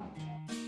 sempre un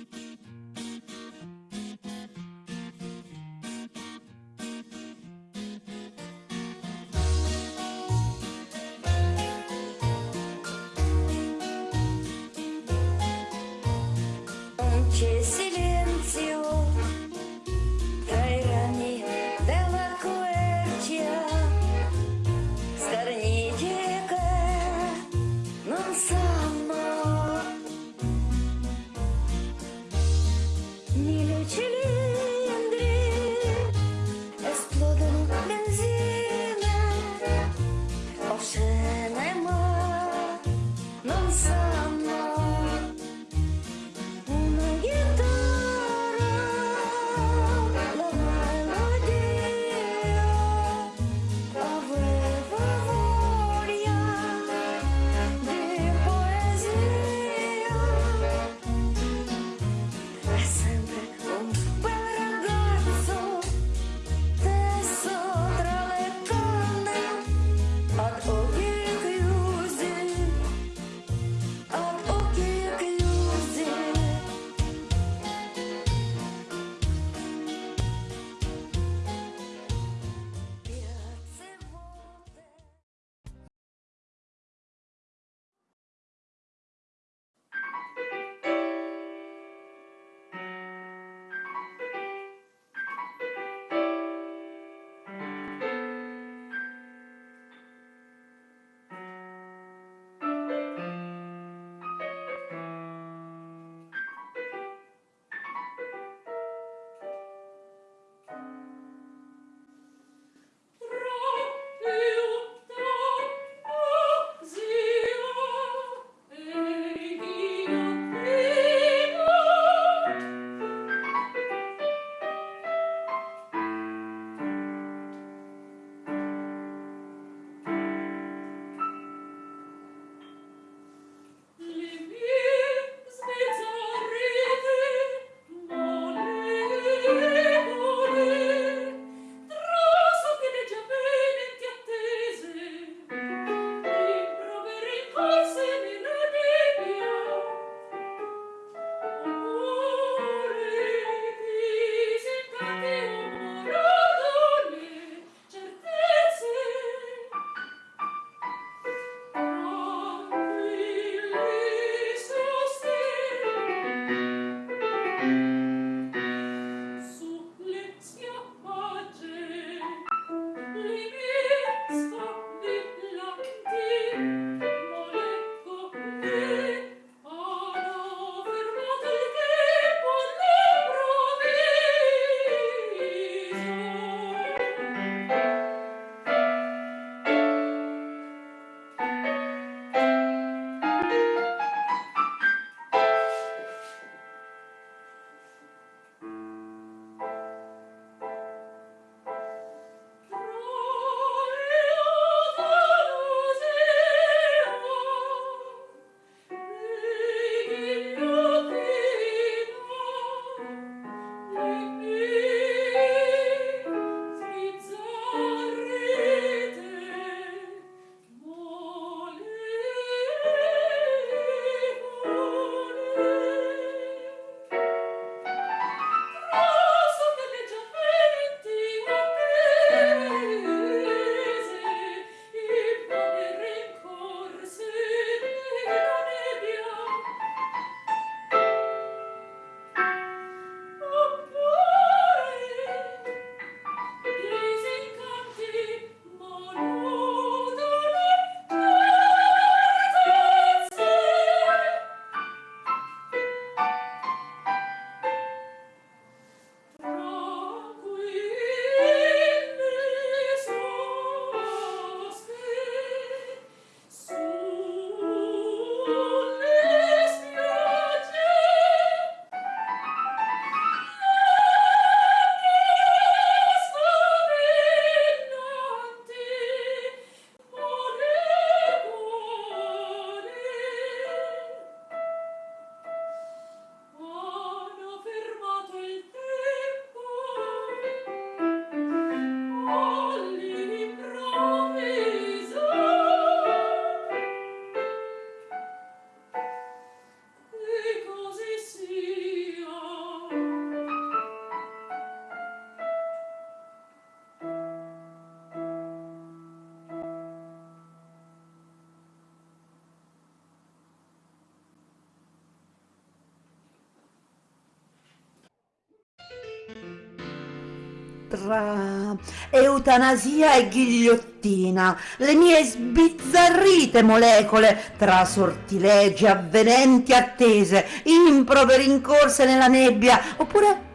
tra eutanasia e ghigliottina, le mie sbizzarrite molecole tra sortilegi, avvenenti attese, improperi incorse nella nebbia, oppure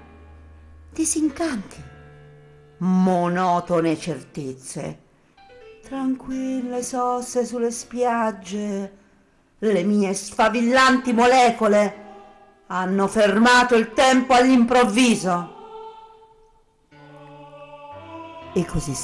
disincanti, monotone certezze, tranquille sosse sulle spiagge, le mie sfavillanti molecole hanno fermato il tempo all'improvviso. E così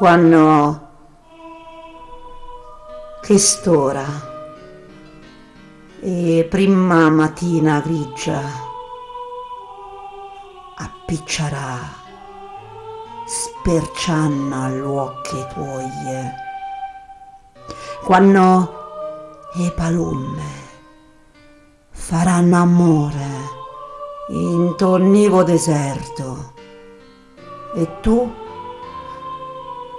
quando quest'ora e prima mattina grigia appiccerà spercianna all'occhi tuoi quando le palume faranno amore in tonnivo deserto e tu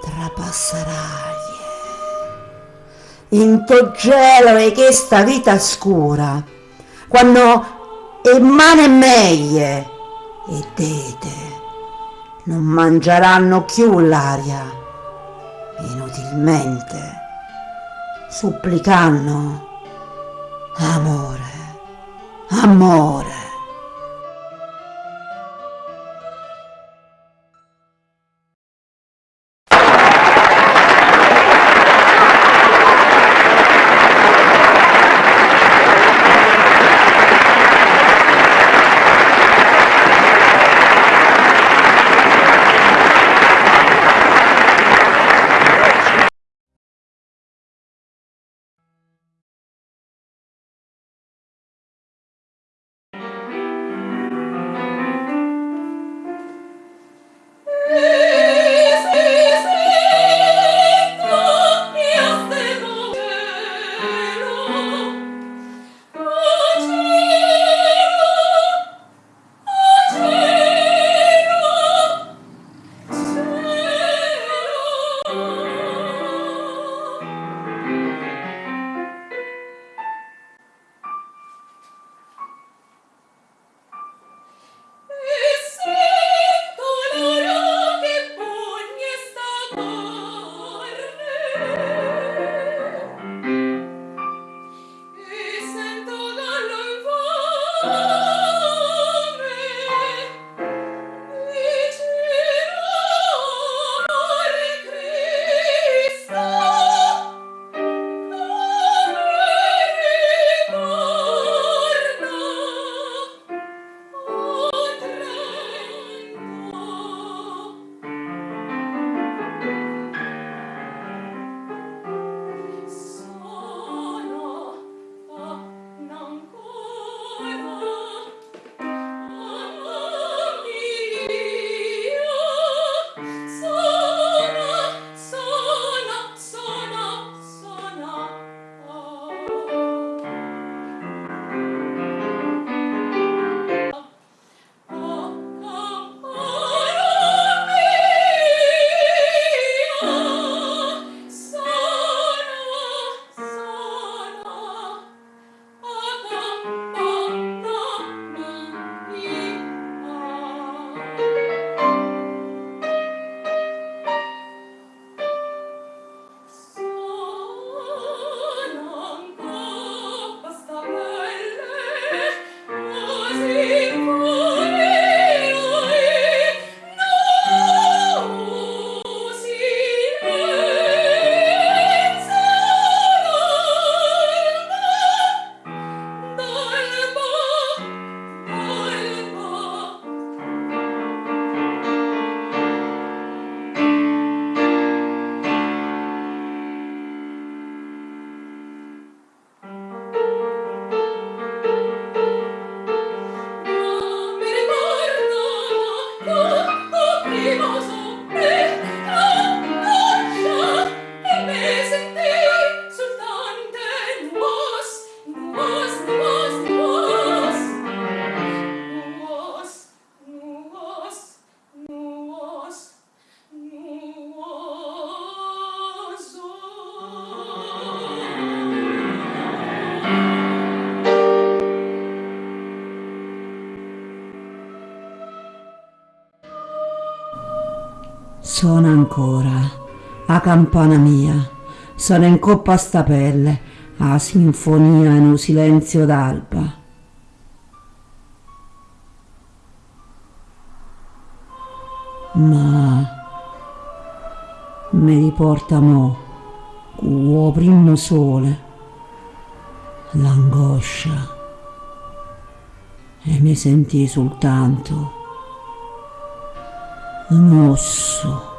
trapasserai in to gelo e questa vita scura quando e mane meglio e dete non mangeranno più l'aria. Inutilmente supplicando amore amore Suona ancora, a campana mia, sono in coppa a sta pelle, a sinfonia in un silenzio d'alba. Ma mi riporta mo, con primo sole, l'angoscia e mi sentì soltanto un osso.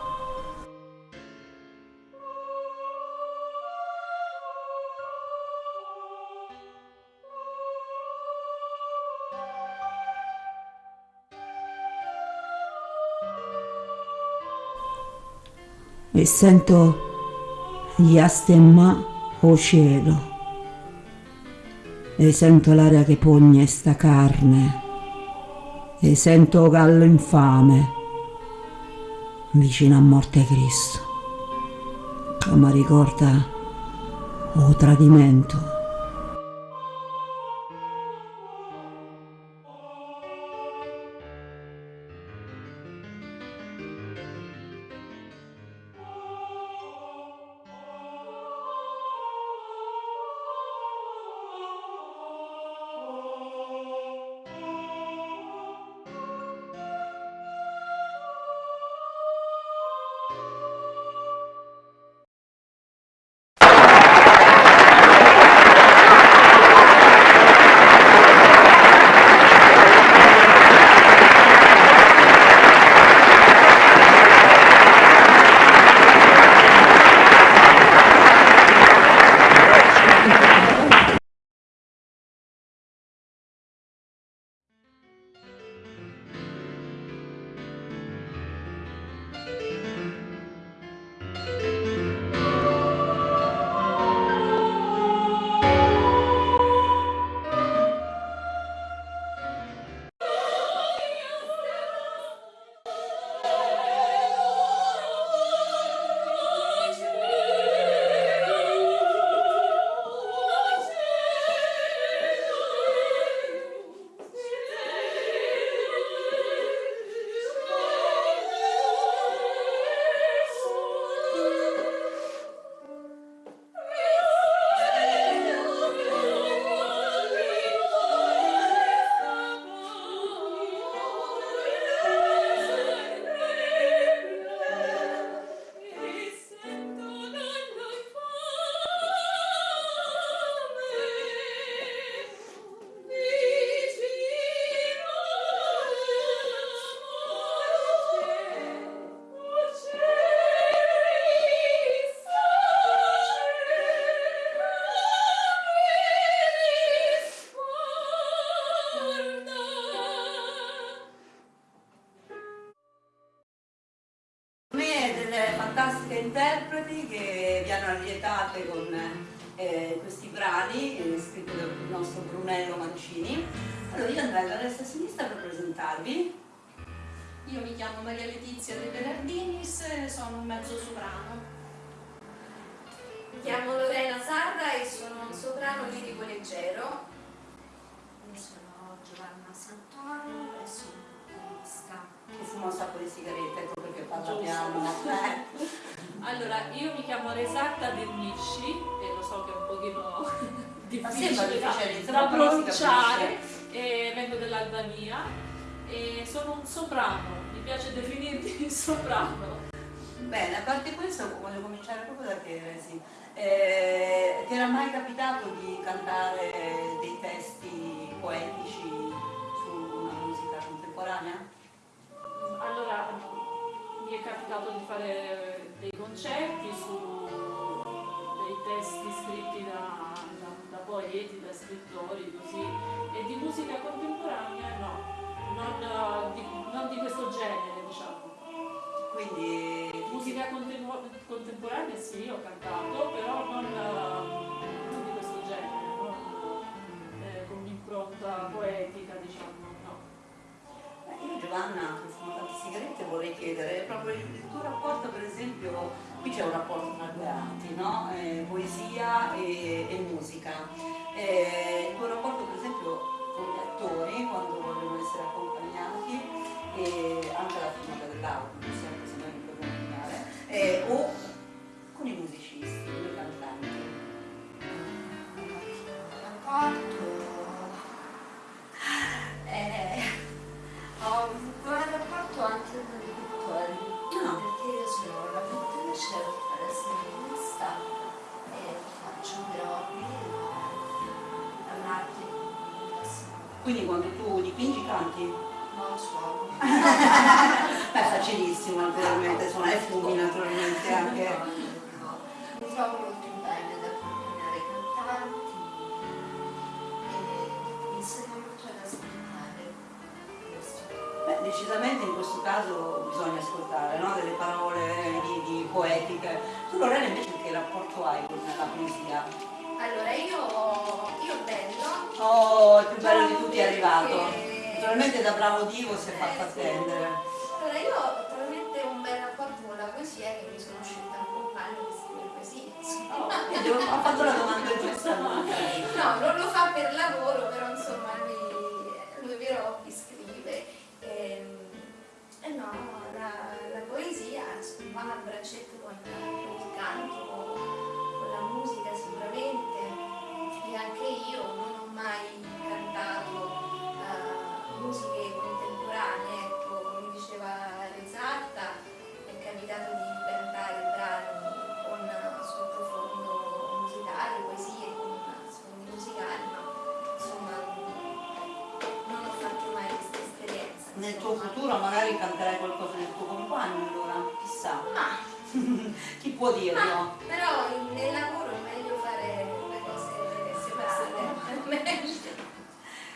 E sento gli astemma o cielo. E sento l'aria che pugna sta carne e sento gallo infame vicino a morte Cristo mi ricorda o tradimento eh, scritti dal nostro Brunello Mancini. Allora io andrei alla destra e a sinistra per presentarvi. Io mi chiamo Maria Letizia De Bernardinis, sono un mezzo soprano. Mi chiamo Lorena Sarda e sono un soprano lirico leggero. Io sono Giovanna Santoro e sono pianista. Che fuma un sacco di sigarette, ecco perché parla piano. Allora, io mi chiamo Resatta Dernisci e lo so che è un pochino difficile, da, da pronunciare, e vengo dell'Albania e sono un soprano, mi piace definirmi soprano. Bene, a parte questo voglio cominciare proprio da te, sì. eh, ti era mai capitato di cantare dei testi poetici su una musica contemporanea? Allora, mi è capitato di fare dei concerti su dei testi scritti da poeti, da scrittori, così, e di musica contemporanea no, non di, non di questo genere, diciamo. Quindi musica contemporanea sì, ho cantato, però non, non di questo genere, non eh, con un'impronta poetica, io Giovanna, che fumo tante sigarette, vorrei chiedere proprio il, tuo rapporto, per esempio, qui c'è un rapporto tra due arti, no? Eh, poesia e, e musica. Eh, il tuo rapporto, per esempio, con gli attori, quando vogliono essere accompagnati, e anche la firma dell'audio, sempre se noi proviamo rapporto Molto bene ad accompagnare i cantanti e mi insegna molto ad ascoltare questo. Beh, decisamente in questo caso bisogna ascoltare no? delle parole di, di poetiche. Tu Lorena invece che rapporto hai con la poesia? Allora io, io bello, Oh, il più bello di tutti è arrivato. Naturalmente da bravo Divo si è fatto Eh, attendere. Quindi ho fatto la domanda giusta. No, non lo fa per lavoro, però insomma lui, lui vero hobby scrive. E, e no, la, la poesia va a braccetto con il canto, con la musica sicuramente. Dirlo? però nel lavoro è meglio fare le cose separate, meglio.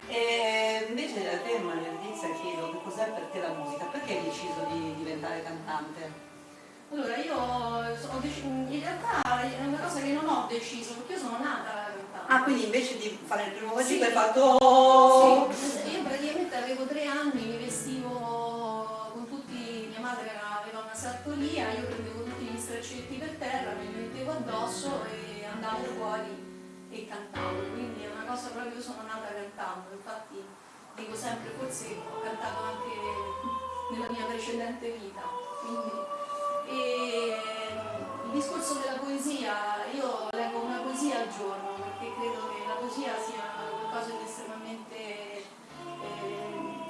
E invece a te Maria Letizia chiedo che cos'è per te la musica, perché hai deciso di diventare cantante? Allora, io ho in realtà è una cosa che non ho deciso, perché io sono nata cantante. Ah, quindi invece di fare il primo Sì. vagito hai fatto... Sì, io praticamente avevo tre anni, aveva una sartoria, io prendevo tutti gli straccetti per terra, me li mettevo addosso e andavo fuori e cantavo, quindi è una cosa proprio, io sono nata cantando, infatti dico sempre, forse ho cantato anche nella mia precedente vita. Quindi, e il discorso della poesia, io leggo una poesia al giorno perché credo che la poesia sia qualcosa di estremamente eh,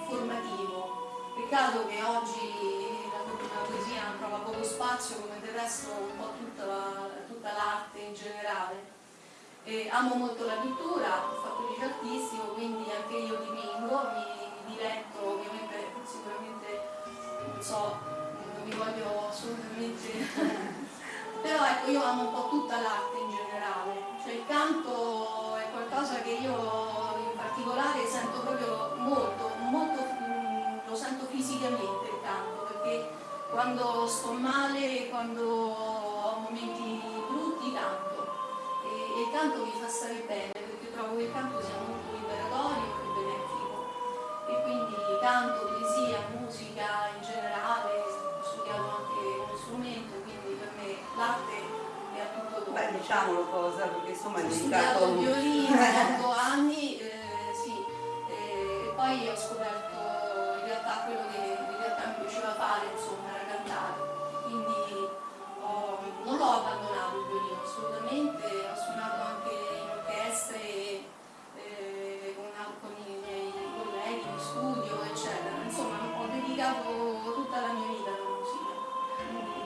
formativo. Peccato che oggi la, poesia trova poco spazio come del resto un po' tutta, la- tutta l'arte in generale. E amo molto la pittura, ho fatto liceo artistico, quindi anche io dipingo, mi, mi diletto, ovviamente sicuramente non so, non mi voglio assolutamente però ecco io amo un po' tutta l'arte in generale, cioè il canto è qualcosa che io in particolare sento proprio molto, molto mm, lo sento fisicamente il canto, perché quando sto male, quando ho momenti brutti canto e, e il canto mi fa stare bene perché trovo che il canto sia molto liberatorio e benefico e quindi canto, poesia, musica in generale, ho studiato anche uno strumento, quindi per me l'arte è a tutto. Beh, diciamolo cosa, perché insomma hai Ho dedicato... studiato violino otto anni, eh, sì, eh, e poi ho scoperto in realtà quello che in realtà mi piaceva fare, insomma, abbandonato il violino assolutamente, ho suonato anche in orchestre eh, con, con i miei colleghi in studio, eccetera. Insomma, ho dedicato tutta la mia vita alla musica.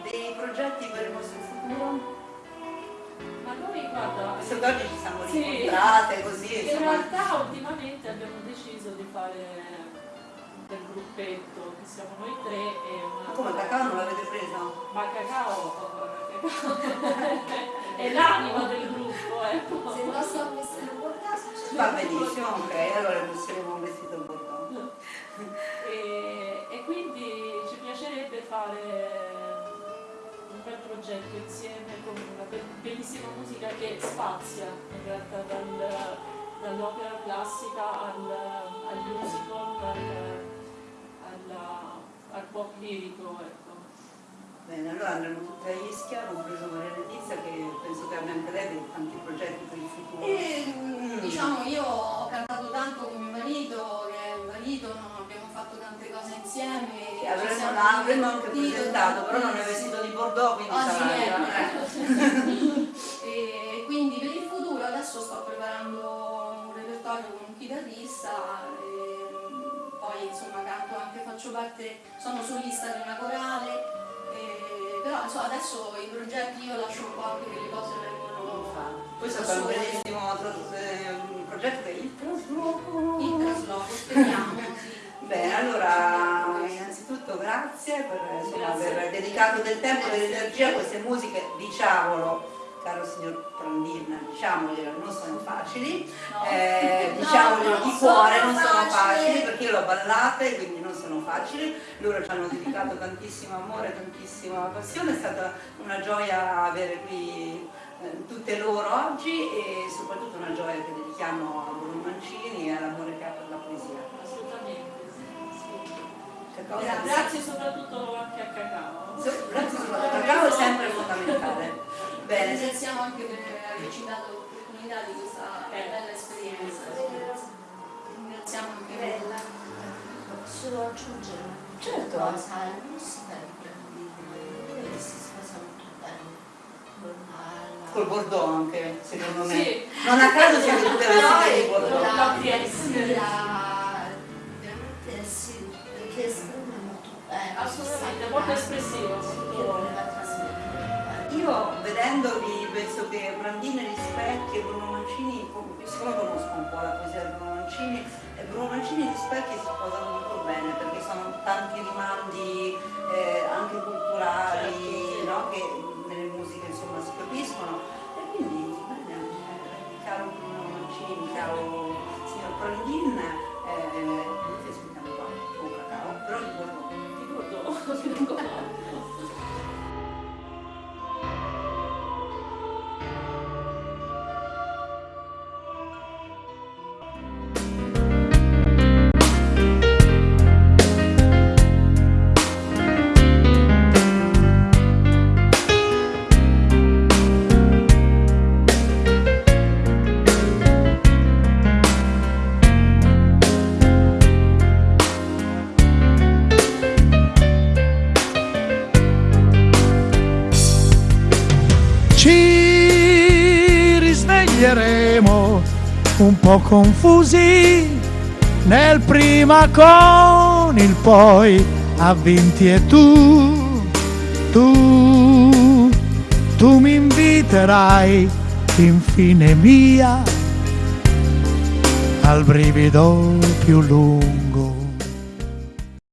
Dei progetti per il nostro futuro? Ma noi guarda, Visto che oggi ci siamo Sì. rincontrate così, In insomma... realtà ultimamente abbiamo deciso di fare del gruppetto, che siamo noi tre e una... Ma come cacao non l'avete preso? Ma cacao è l'anima del gruppo, ecco. Se messo un caso, c'è Va benissimo, ok, allora inseremo un vestito bordeaux. E, e quindi ci piacerebbe fare un bel progetto insieme con una be- bellissima musica che spazia in realtà dal- dall'opera classica al, Andremo tutti a Ischia, compreso Maria Letizia, che penso che abbia anche lei tanti progetti per il futuro. E mm, diciamo io ho cantato tanto con mio marito, che è un marito, no? abbiamo fatto tante cose insieme. Sì, ci avremmo, avremmo anche presentato, però non è vestito di bordeaux, quindi sì, sarà... ecco. e quindi per il futuro adesso sto preparando un chitarrista, e poi insomma canto anche, faccio parte, sono solista di una corale, e- però insomma adesso i progetti io lascio un po' anche che le cose vengono fatte. Questo è un bellissimo eh, progetto il trasloco. Il trasloco, speriamo, sì. Bene, allora innanzitutto grazie per insomma, aver dedicato del tempo e dell'energia a queste musiche, diciamolo, caro signor Prandin, diciamoglielo, non sono facili, No. eh, No, diciamoglielo non di cuore, non sono facili. perché io l'ho ballate, quindi non sono facili, loro ci hanno dedicato tantissimo amore, tantissima passione, è stata una gioia avere qui eh, tutte loro oggi e soprattutto una gioia che dedichiamo a Bruno Mancini e all'amore che ha per la poesia. Assolutamente, sì, Grazie soprattutto anche a Cacao. So- Grazie soprattutto a Cacao è sempre fondamentale. Bene, Ringraziamo anche per averci dato l'opportunità di questa bella esperienza. Ringraziamo anche Bella. Posso aggiungere Certo. cosa? La musica di si sposa molto bene con la, col Bordeaux anche, secondo me. Sì. Non a caso siamo tutte vestite di con Bordeaux. la, la veramente sì, perché esprime molto bene. Assolutamente, molto espressivo. Io vedendovi penso che Brandina rispecchi e Bruno Mancini, siccome conosco un po' la poesia di Bruno Mancini, e Bruno Mancini e rispecchi si sposano molto bene perché sono tanti rimandi eh, anche culturali no? che nelle musiche insomma si capiscono e quindi eh, caro Bruno Mancini, caro signor Brandin, eh, cacao, però. Ti ricordo. po' confusi nel prima con il poi avvinti e tu, tu, tu mi inviterai infine mia al brivido più lungo.